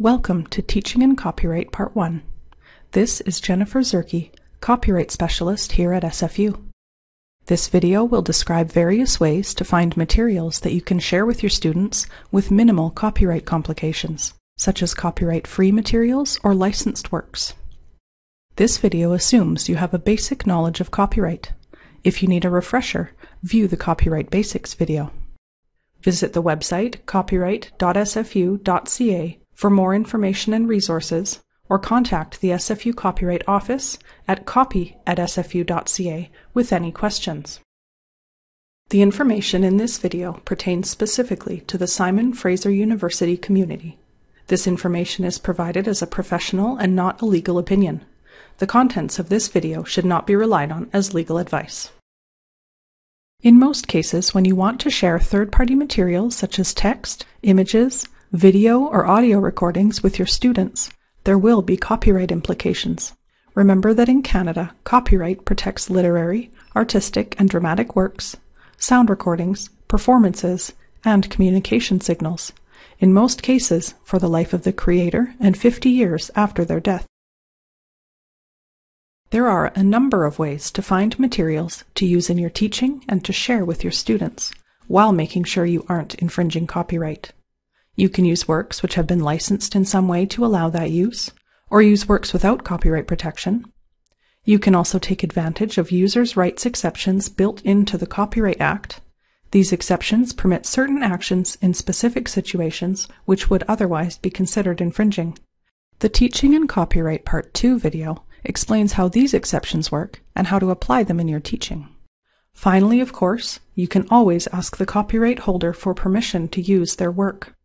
Welcome to Teaching in Copyright Part 1. This is Jennifer Zerkee, Copyright Specialist here at SFU. This video will describe various ways to find materials that you can share with your students with minimal copyright complications, such as copyright-free materials or licensed works. This video assumes you have a basic knowledge of copyright. If you need a refresher, view the Copyright Basics video. Visit the website copyright.sfu.ca for more information and resources, or contact the SFU Copyright Office at copy at sfu.ca with any questions. The information in this video pertains specifically to the Simon Fraser University community. This information is provided as a professional and not a legal opinion. The contents of this video should not be relied on as legal advice. In most cases, when you want to share third-party materials such as text, images, video or audio recordings with your students, there will be copyright implications. Remember that in Canada, copyright protects literary, artistic, and dramatic works, sound recordings, performances, and communication signals, in most cases for the life of the creator and 50 years after their death. There are a number of ways to find materials to use in your teaching and to share with your students, while making sure you aren't infringing copyright. You can use works which have been licensed in some way to allow that use, or use works without copyright protection. You can also take advantage of users' rights exceptions built into the Copyright Act. These exceptions permit certain actions in specific situations which would otherwise be considered infringing. The Teaching and Copyright Part 2 video explains how these exceptions work and how to apply them in your teaching. Finally, of course, you can always ask the copyright holder for permission to use their work.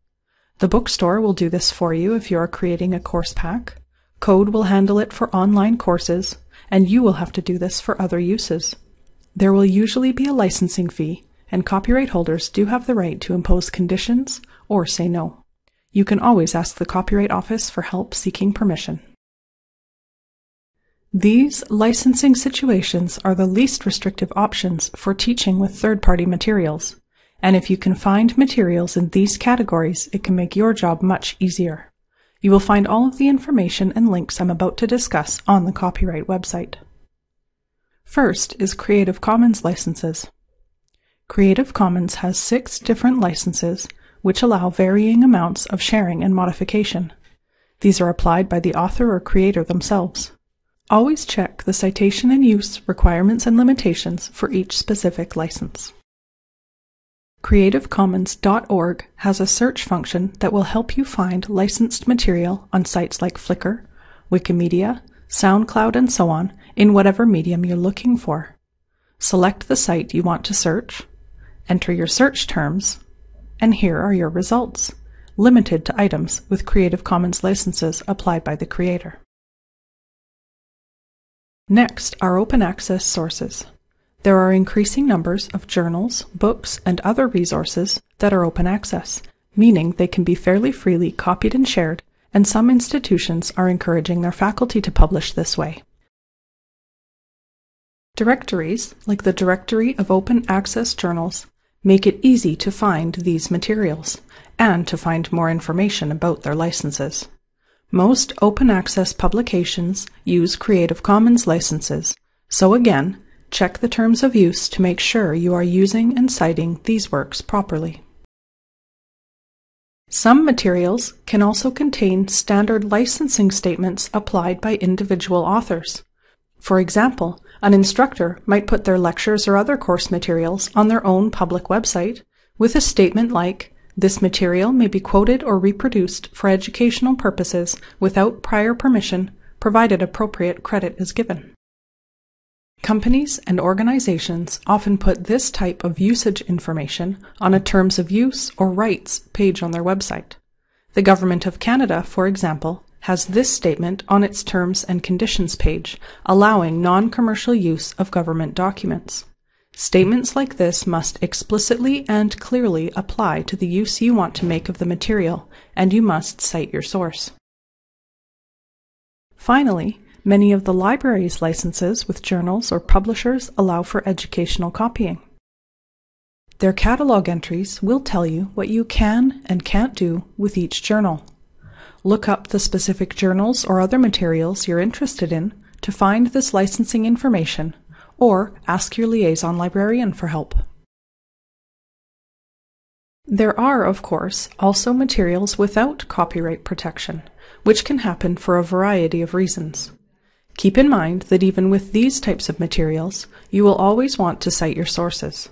The bookstore will do this for you if you are creating a course pack. Code will handle it for online courses, and you will have to do this for other uses. There will usually be a licensing fee, and copyright holders do have the right to impose conditions or say no. You can always ask the Copyright Office for help seeking permission. These licensing situations are the least restrictive options for teaching with third-party materials and if you can find materials in these categories, it can make your job much easier. You will find all of the information and links I'm about to discuss on the copyright website. First is Creative Commons licenses. Creative Commons has six different licenses which allow varying amounts of sharing and modification. These are applied by the author or creator themselves. Always check the citation and use requirements and limitations for each specific license. CreativeCommons.org has a search function that will help you find licensed material on sites like Flickr, Wikimedia, SoundCloud, and so on in whatever medium you're looking for. Select the site you want to search, enter your search terms, and here are your results, limited to items with Creative Commons licenses applied by the creator. Next are open access sources. There are increasing numbers of journals, books, and other resources that are open access, meaning they can be fairly freely copied and shared, and some institutions are encouraging their faculty to publish this way. Directories, like the Directory of Open Access Journals, make it easy to find these materials, and to find more information about their licenses. Most open access publications use Creative Commons licenses, so again, Check the terms of use to make sure you are using and citing these works properly. Some materials can also contain standard licensing statements applied by individual authors. For example, an instructor might put their lectures or other course materials on their own public website with a statement like, this material may be quoted or reproduced for educational purposes without prior permission, provided appropriate credit is given. Companies and organizations often put this type of usage information on a terms of use or rights page on their website. The Government of Canada, for example, has this statement on its terms and conditions page, allowing non-commercial use of government documents. Statements like this must explicitly and clearly apply to the use you want to make of the material, and you must cite your source. Finally, Many of the library's licenses with journals or publishers allow for educational copying. Their catalog entries will tell you what you can and can't do with each journal. Look up the specific journals or other materials you're interested in to find this licensing information, or ask your liaison librarian for help. There are, of course, also materials without copyright protection, which can happen for a variety of reasons. Keep in mind that even with these types of materials, you will always want to cite your sources.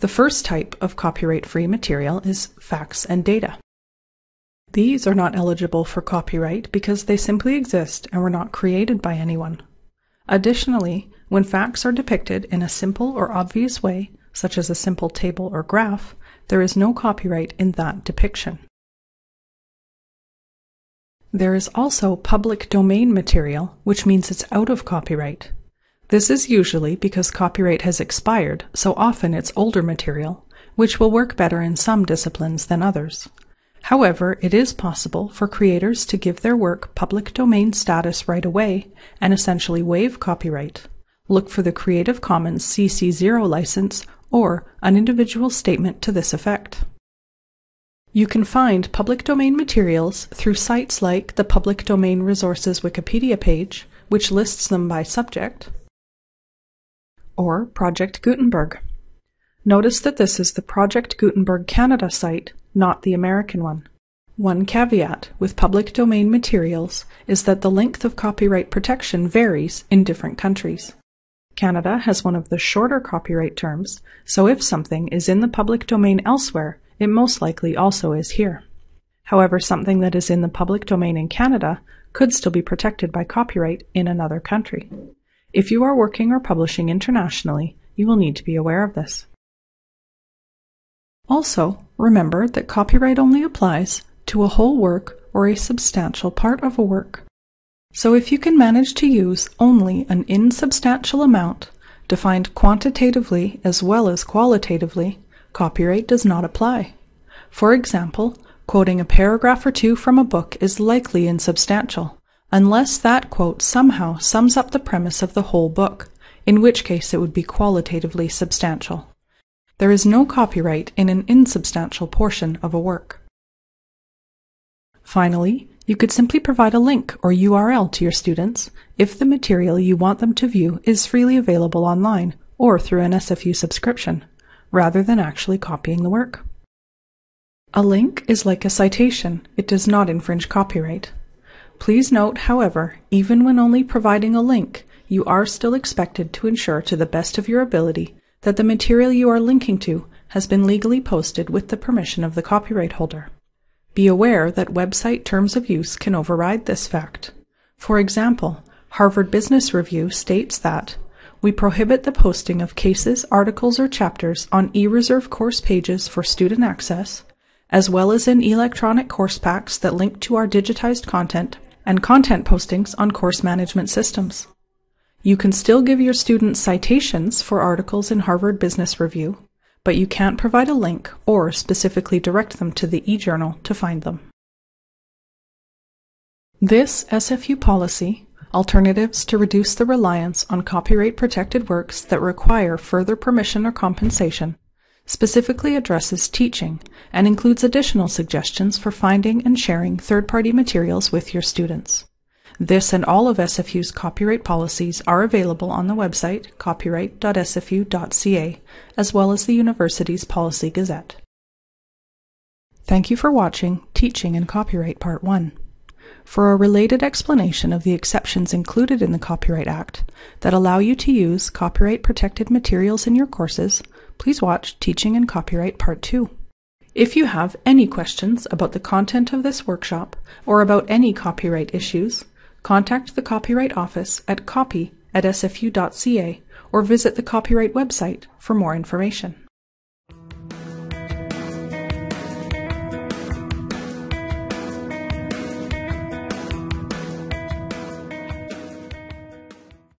The first type of copyright-free material is facts and data. These are not eligible for copyright because they simply exist and were not created by anyone. Additionally, when facts are depicted in a simple or obvious way, such as a simple table or graph, there is no copyright in that depiction. There is also public domain material, which means it's out of copyright. This is usually because copyright has expired, so often it's older material, which will work better in some disciplines than others. However, it is possible for creators to give their work public domain status right away and essentially waive copyright. Look for the Creative Commons CC0 license or an individual statement to this effect. You can find public domain materials through sites like the Public Domain Resources Wikipedia page, which lists them by subject, or Project Gutenberg. Notice that this is the Project Gutenberg Canada site, not the American one. One caveat with public domain materials is that the length of copyright protection varies in different countries. Canada has one of the shorter copyright terms, so if something is in the public domain elsewhere, it most likely also is here. However, something that is in the public domain in Canada could still be protected by copyright in another country. If you are working or publishing internationally, you will need to be aware of this. Also, remember that copyright only applies to a whole work or a substantial part of a work. So if you can manage to use only an insubstantial amount, defined quantitatively as well as qualitatively, copyright does not apply. For example, quoting a paragraph or two from a book is likely insubstantial, unless that quote somehow sums up the premise of the whole book, in which case it would be qualitatively substantial. There is no copyright in an insubstantial portion of a work. Finally, you could simply provide a link or URL to your students if the material you want them to view is freely available online or through an SFU subscription rather than actually copying the work. A link is like a citation. It does not infringe copyright. Please note, however, even when only providing a link, you are still expected to ensure to the best of your ability that the material you are linking to has been legally posted with the permission of the copyright holder. Be aware that website terms of use can override this fact. For example, Harvard Business Review states that we prohibit the posting of cases, articles, or chapters on eReserve course pages for student access, as well as in electronic course packs that link to our digitized content and content postings on course management systems. You can still give your students citations for articles in Harvard Business Review, but you can't provide a link or specifically direct them to the eJournal to find them. This SFU policy alternatives to reduce the reliance on copyright-protected works that require further permission or compensation, specifically addresses teaching and includes additional suggestions for finding and sharing third-party materials with your students. This and all of SFU's copyright policies are available on the website copyright.sfu.ca, as well as the university's Policy Gazette. Thank you for watching Teaching in Copyright Part 1. For a related explanation of the exceptions included in the Copyright Act that allow you to use copyright protected materials in your courses, please watch Teaching in Copyright Part 2. If you have any questions about the content of this workshop or about any copyright issues, contact the Copyright Office at copy at sfu.ca or visit the Copyright website for more information.